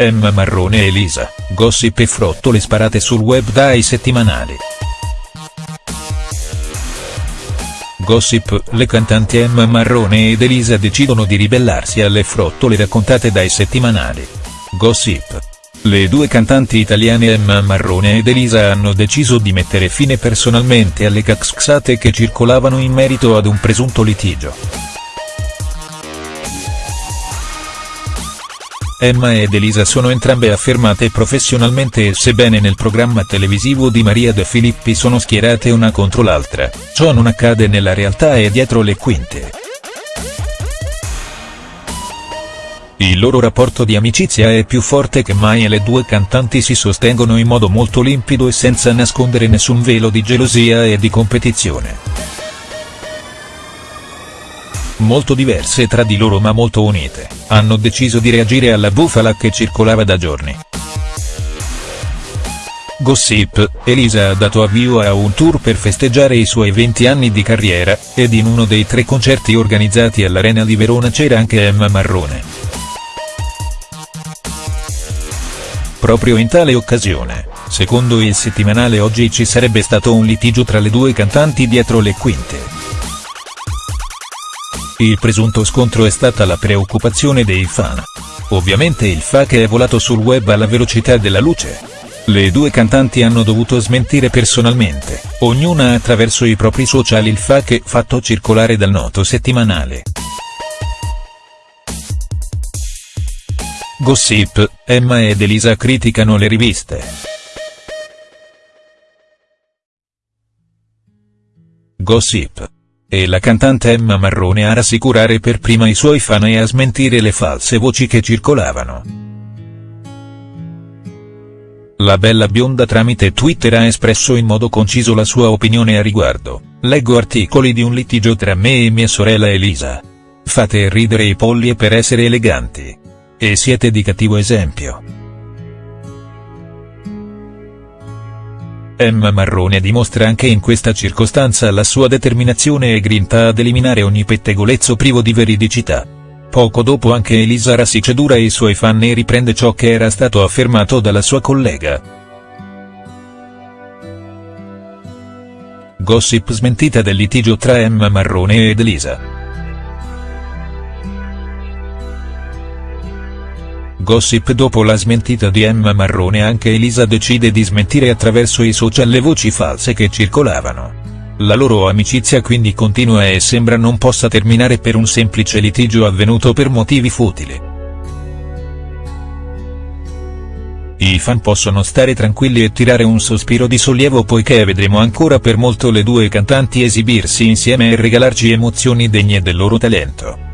Emma Marrone e Elisa, gossip e frottole sparate sul web dai settimanali. Gossip, le cantanti Emma Marrone ed Elisa decidono di ribellarsi alle frottole raccontate dai settimanali. Gossip. Le due cantanti italiane Emma Marrone ed Elisa hanno deciso di mettere fine personalmente alle caxxate che circolavano in merito ad un presunto litigio. Emma ed Elisa sono entrambe affermate professionalmente e sebbene nel programma televisivo di Maria De Filippi sono schierate una contro l'altra, ciò non accade nella realtà e dietro le quinte. Il loro rapporto di amicizia è più forte che mai e le due cantanti si sostengono in modo molto limpido e senza nascondere nessun velo di gelosia e di competizione molto diverse tra di loro ma molto unite, hanno deciso di reagire alla bufala che circolava da giorni. Gossip, Elisa ha dato avvio a un tour per festeggiare i suoi 20 anni di carriera, ed in uno dei tre concerti organizzati all'Arena di Verona c'era anche Emma Marrone. Proprio in tale occasione, secondo il settimanale Oggi ci sarebbe stato un litigio tra le due cantanti dietro le quinte. Il presunto scontro è stata la preoccupazione dei fan. Ovviamente il FAQ è volato sul web alla velocità della luce. Le due cantanti hanno dovuto smentire personalmente, ognuna attraverso i propri social il FAQ fatto circolare dal noto settimanale. Gossip, Emma ed Elisa criticano le riviste. Gossip e la cantante Emma Marrone a rassicurare per prima i suoi fan e a smentire le false voci che circolavano. La bella bionda tramite Twitter ha espresso in modo conciso la sua opinione a riguardo, leggo articoli di un litigio tra me e mia sorella Elisa. Fate ridere i polli per essere eleganti. E siete di cattivo esempio. Emma Marrone dimostra anche in questa circostanza la sua determinazione e grinta ad eliminare ogni pettegolezzo privo di veridicità. Poco dopo anche Elisa rassicedura i suoi fan e riprende ciò che era stato affermato dalla sua collega. Gossip smentita del litigio tra Emma Marrone ed Elisa. Gossip dopo la smentita di Emma Marrone anche Elisa decide di smentire attraverso i social le voci false che circolavano. La loro amicizia quindi continua e sembra non possa terminare per un semplice litigio avvenuto per motivi futili. I fan possono stare tranquilli e tirare un sospiro di sollievo poiché vedremo ancora per molto le due cantanti esibirsi insieme e regalarci emozioni degne del loro talento.